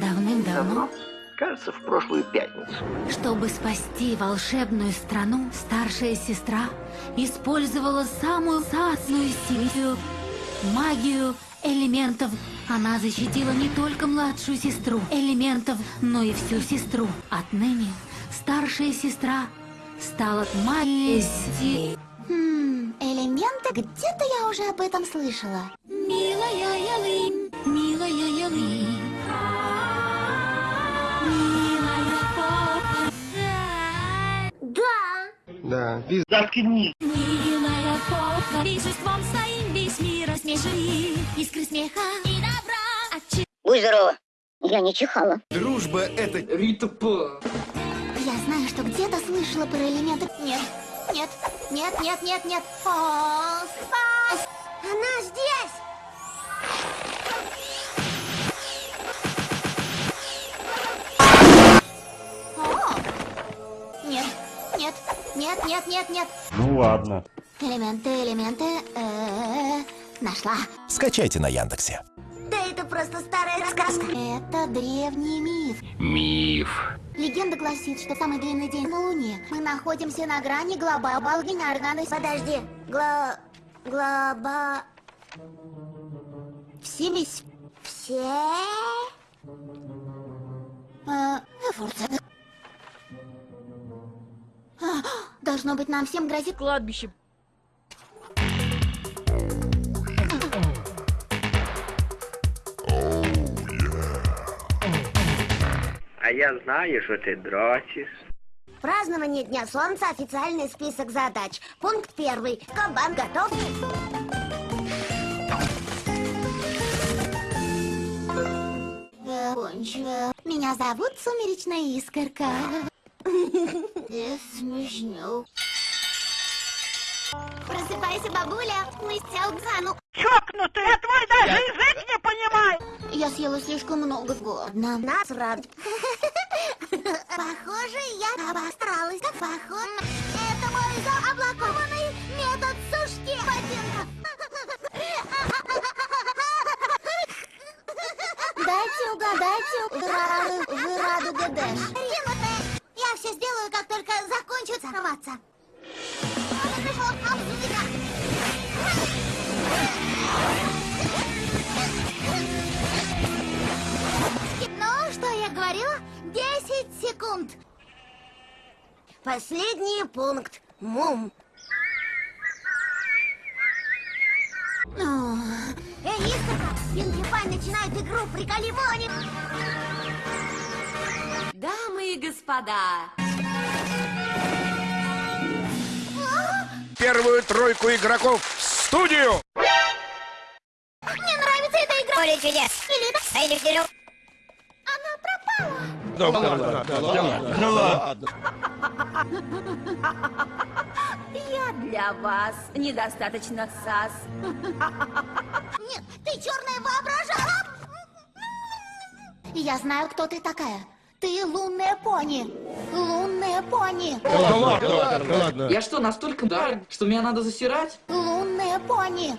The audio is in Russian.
Давным-давно, Кажется, в прошлую пятницу. чтобы спасти волшебную страну, старшая сестра использовала самую сасную силу – магию элементов. Она защитила не только младшую сестру элементов, но и всю сестру. Отныне старшая сестра стала магией си- Хм, элементы? Где-то я уже об этом слышала. Милая Ялынь, милая Ялынь. Да. Да, милая попа, веществом своим весь мир рассмеши. Искры смеха и добра. Отчи- Будь здорова. Я не чихала. Дружба это... Рита П. Я знаю, что где-то слышала про элементы. Нет, нет, нет, нет, нет, нет. О, спас! Она здесь! О! Нет, нет, нет, нет, нет, нет. Ну ладно. Элементы, элементы. э, Нашла. Скачайте на Яндексе. Да это просто старая сказка. Это древний миф. Миф. Легенда гласит, что самый длинный день на Луне. Мы находимся на грани глобальной Подожди. Гло... Глоба... Все весь... Все... Э, Форца. А, Должно быть, нам всем грозит Кладбище. А я знаю, что ты дрочишь. Празднование Дня Солнца – официальный список задач. Пункт первый. Кабан готов? Кончила. Меня зовут Сумеречная Искорка. Смешно. Просыпайся, бабуля. Мы с Тяукану. Чокнутый, я твой даже язык не понимаю. Я съела слишком много годно. Нас рад. Похоже, я обостралась. Похоже, это мой заоблакованный метод сушки ботинков. Дайте угадайте, вы рады, вы рады. Закончу сорваться. Ну, что я говорила? 10 секунд. Последний пункт. Мум. Эй, Искорка, Пинки Пай начинает игру «Приколи Мони». Дамы и господа, Первую тройку игроков в студию! Мне нравится эта игра. Поле чудес. Или это... А или. Она пропала. я для вас недостаточно сас. Нет, ты черная воображала. Я знаю, кто ты такая. Ты лунная пони. Лунная пони. Я что, настолько дар, что меня надо засирать? Лунная пони.